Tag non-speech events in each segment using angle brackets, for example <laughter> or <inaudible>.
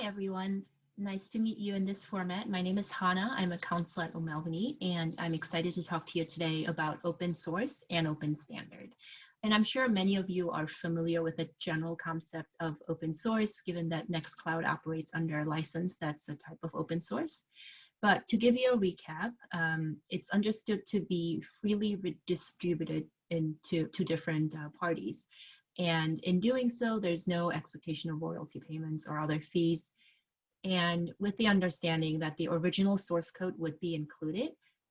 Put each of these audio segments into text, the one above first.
Hi, everyone. Nice to meet you in this format. My name is Hannah. I'm a counsel at O'Melveny, and I'm excited to talk to you today about open source and open standard. And I'm sure many of you are familiar with the general concept of open source, given that Nextcloud operates under a license that's a type of open source. But to give you a recap, um, it's understood to be freely redistributed into to different uh, parties. And in doing so, there's no expectation of royalty payments or other fees. And with the understanding that the original source code would be included,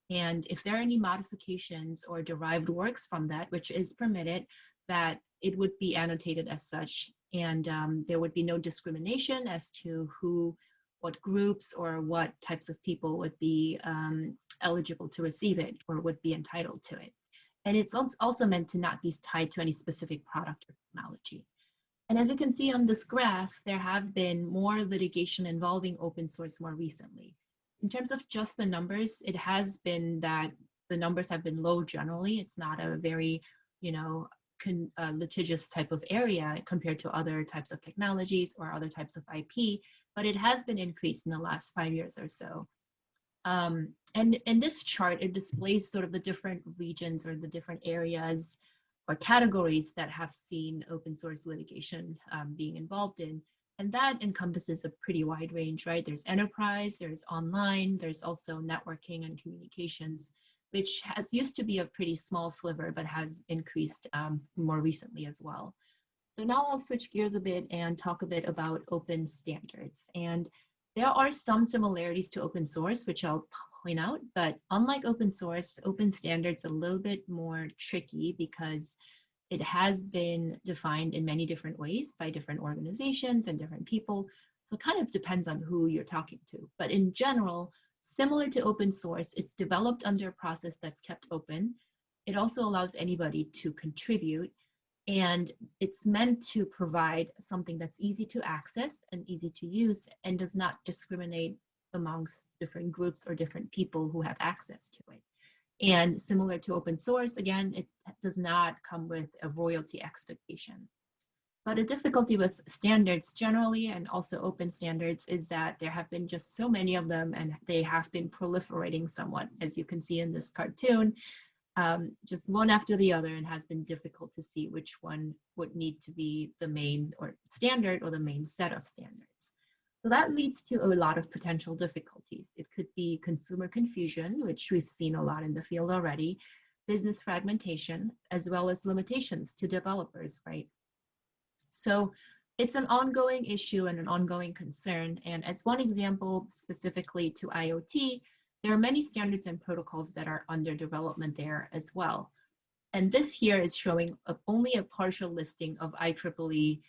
and if there are any modifications or derived works from that, which is permitted, that it would be annotated as such. And um, there would be no discrimination as to who, what groups or what types of people would be um, eligible to receive it or would be entitled to it. And it's also meant to not be tied to any specific product or technology. And as you can see on this graph, there have been more litigation involving open source more recently. In terms of just the numbers, it has been that the numbers have been low generally. It's not a very, you know, con, uh, litigious type of area compared to other types of technologies or other types of IP, but it has been increased in the last five years or so. Um, and in this chart, it displays sort of the different regions or the different areas or categories that have seen open source litigation um, being involved in. And that encompasses a pretty wide range, right? There's enterprise, there's online, there's also networking and communications, which has used to be a pretty small sliver, but has increased um, more recently as well. So now I'll switch gears a bit and talk a bit about open standards. And there are some similarities to open source, which I'll point out, but unlike open source, open standards a little bit more tricky because it has been defined in many different ways by different organizations and different people. So it kind of depends on who you're talking to. But in general, similar to open source, it's developed under a process that's kept open. It also allows anybody to contribute and it's meant to provide something that's easy to access and easy to use and does not discriminate amongst different groups or different people who have access to it. And similar to open source, again, it does not come with a royalty expectation. But a difficulty with standards generally and also open standards is that there have been just so many of them and they have been proliferating somewhat, as you can see in this cartoon um, just one after the other and has been difficult to see which one would need to be the main or standard or the main set of standards. So that leads to a lot of potential difficulties. It could be consumer confusion, which we've seen a lot in the field already, business fragmentation, as well as limitations to developers, right? So it's an ongoing issue and an ongoing concern. And as one example specifically to IoT, there are many standards and protocols that are under development there as well. And this here is showing a, only a partial listing of IEEE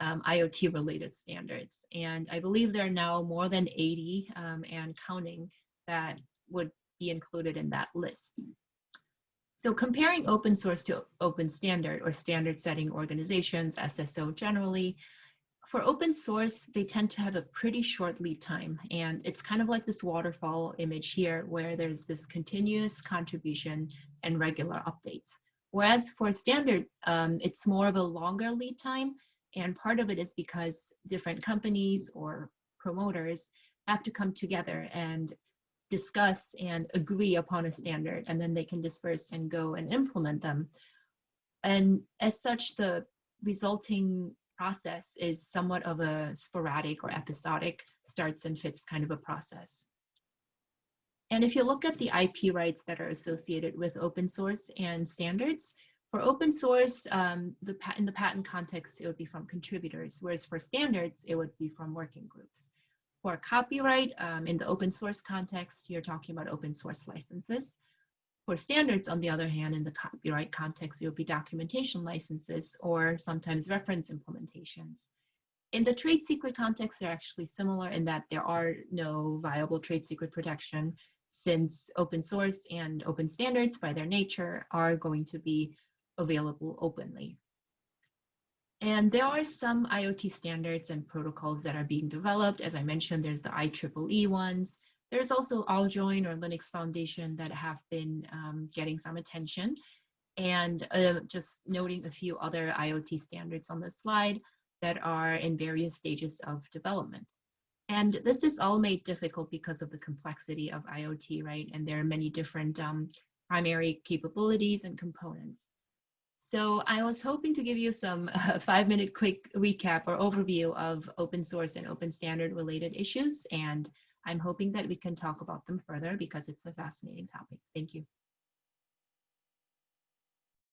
um, IoT related standards. And I believe there are now more than 80 um, and counting that would be included in that list. So comparing open source to open standard or standard setting organizations, SSO generally, for open source, they tend to have a pretty short lead time. And it's kind of like this waterfall image here where there's this continuous contribution and regular updates. Whereas for standard, um, it's more of a longer lead time. And part of it is because different companies or promoters have to come together and discuss and agree upon a standard, and then they can disperse and go and implement them. And as such, the resulting process is somewhat of a sporadic or episodic starts and fits kind of a process. And if you look at the IP rights that are associated with open source and standards, for open source, um, the in the patent context, it would be from contributors, whereas for standards, it would be from working groups. For copyright, um, in the open source context, you're talking about open source licenses. For standards, on the other hand, in the copyright context, it would be documentation licenses or sometimes reference implementations. In the trade secret context, they're actually similar in that there are no viable trade secret protection since open source and open standards by their nature are going to be available openly. And there are some IoT standards and protocols that are being developed. As I mentioned, there's the IEEE ones. There's also AllJoyn or Linux Foundation that have been um, getting some attention. And uh, just noting a few other IoT standards on the slide that are in various stages of development. And this is all made difficult because of the complexity of IoT, right? And there are many different um, primary capabilities and components. So I was hoping to give you some <laughs> uh, five minute quick recap or overview of open source and open standard related issues. And I'm hoping that we can talk about them further because it's a fascinating topic. Thank you.